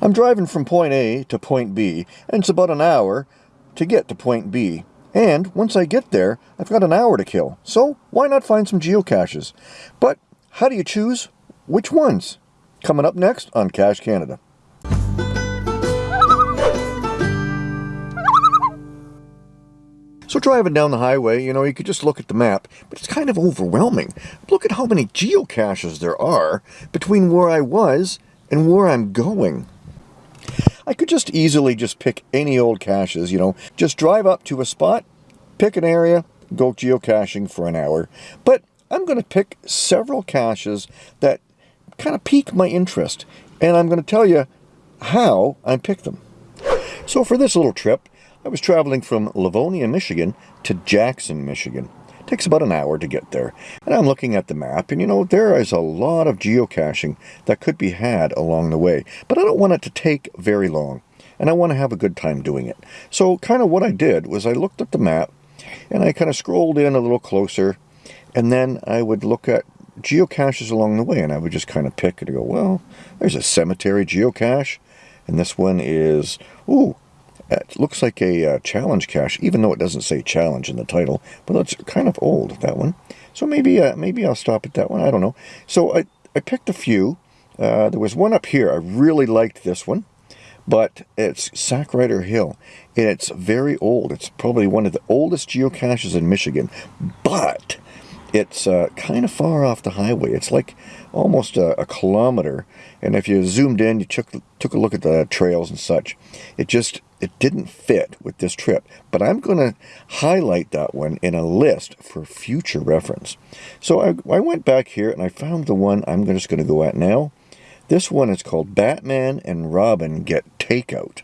I'm driving from point A to point B, and it's about an hour to get to point B. And once I get there, I've got an hour to kill. So why not find some geocaches? But how do you choose which ones? Coming up next on Cache Canada. So driving down the highway, you know, you could just look at the map, but it's kind of overwhelming. Look at how many geocaches there are between where I was and where I'm going. I could just easily just pick any old caches, you know, just drive up to a spot, pick an area, go geocaching for an hour. But I'm going to pick several caches that kind of pique my interest, and I'm going to tell you how I picked them. So for this little trip, I was traveling from Livonia, Michigan to Jackson, Michigan. It takes about an hour to get there. And I'm looking at the map, and you know, there is a lot of geocaching that could be had along the way. But I don't want it to take very long, and I want to have a good time doing it. So kind of what I did was I looked at the map, and I kind of scrolled in a little closer, and then I would look at geocaches along the way, and I would just kind of pick and go, well, there's a cemetery geocache, and this one is, ooh, it looks like a uh, challenge cache, even though it doesn't say challenge in the title, but it's kind of old, that one. So maybe uh, maybe I'll stop at that one, I don't know. So I, I picked a few. Uh, there was one up here, I really liked this one, but it's Sackrider Hill, and it's very old. It's probably one of the oldest geocaches in Michigan, but it's uh, kind of far off the highway. It's like almost a, a, kilometer. And if you zoomed in, you took, took a look at the trails and such, it just, it didn't fit with this trip. But I'm going to highlight that one in a list for future reference. So I, I went back here and I found the one I'm just going to go at now. This one is called Batman and Robin Get Takeout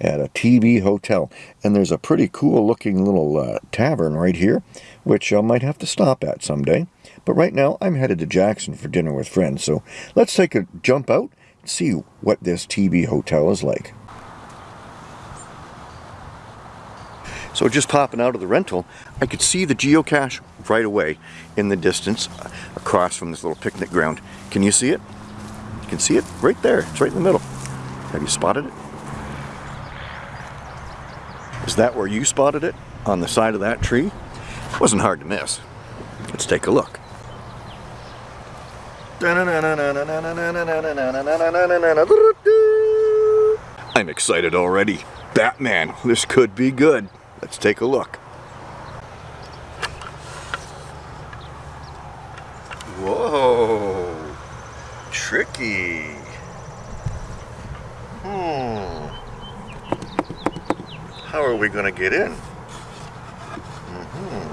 at a TB hotel. And there's a pretty cool looking little uh, tavern right here, which I might have to stop at someday. But right now, I'm headed to Jackson for dinner with friends. So let's take a jump out and see what this TB hotel is like. So just popping out of the rental, I could see the geocache right away in the distance uh, across from this little picnic ground. Can you see it? You can see it right there. It's right in the middle. Have you spotted it? Is that where you spotted it? On the side of that tree? It wasn't hard to miss. Let's take a look. I'm excited already. Batman, this could be good. Let's take a look. Whoa, tricky. Hmm. How are we going to get in? Mm -hmm.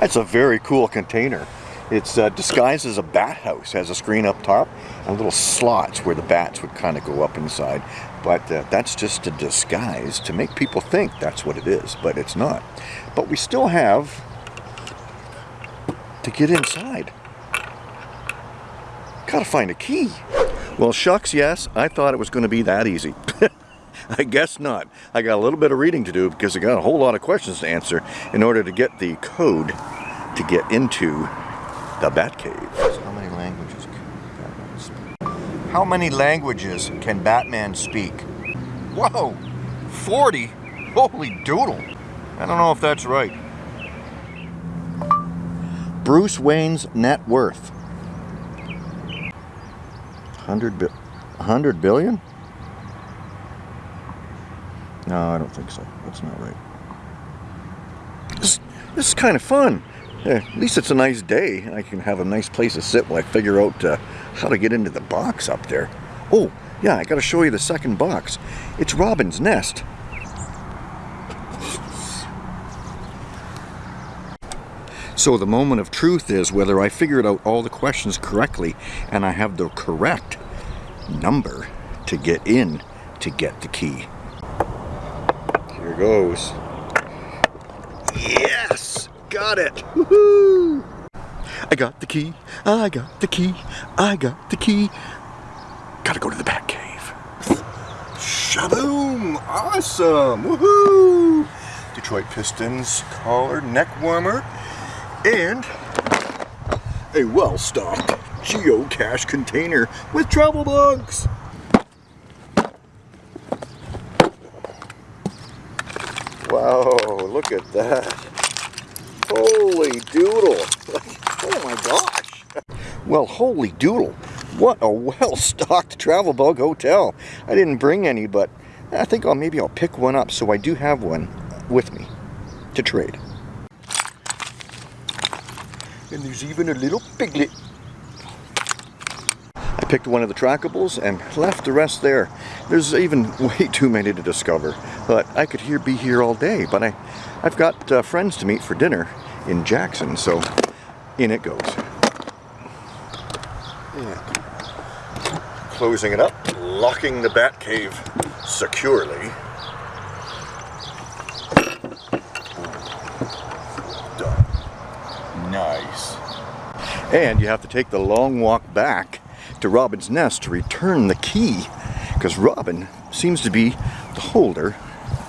That's a very cool container. It's uh, disguised as a bat house, has a screen up top and little slots where the bats would kind of go up inside. But uh, that's just a disguise to make people think that's what it is, but it's not. But we still have to get inside. Gotta find a key. Well, shucks, yes, I thought it was going to be that easy. I guess not. I got a little bit of reading to do because I got a whole lot of questions to answer in order to get the code to get into the Batcave. So how many languages can Batman speak? How many languages can Batman speak? Whoa! 40? Holy doodle! I don't know if that's right. Bruce Wayne's net worth. 100, bi 100 billion? No, I don't think so. That's not right. This, this is kind of fun. Yeah, at least it's a nice day. I can have a nice place to sit while I figure out uh, how to get into the box up there. Oh, yeah, I gotta show you the second box. It's Robin's nest. So the moment of truth is whether I figured out all the questions correctly and I have the correct number to get in to get the key. Here goes. Yes! got it. Woohoo! I got the key. I got the key. I got the key. Gotta go to the Bat Cave. Shaboom! Awesome! Woohoo! Detroit Pistons collar, neck warmer, and a well-stocked geocache container with travel bugs. Wow, look at that. Holy doodle. oh my gosh. Well, holy doodle. What a well-stocked travel bug hotel. I didn't bring any, but I think I'll maybe I'll pick one up so I do have one with me to trade. And there's even a little piglet. I picked one of the trackables and left the rest there. There's even way too many to discover, but I could here be here all day. But I, I've got uh, friends to meet for dinner in Jackson, so in it goes. And closing it up, locking the bat cave securely. Done. Nice. And you have to take the long walk back to Robin's nest to return the key because Robin seems to be the holder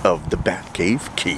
of the Batcave key.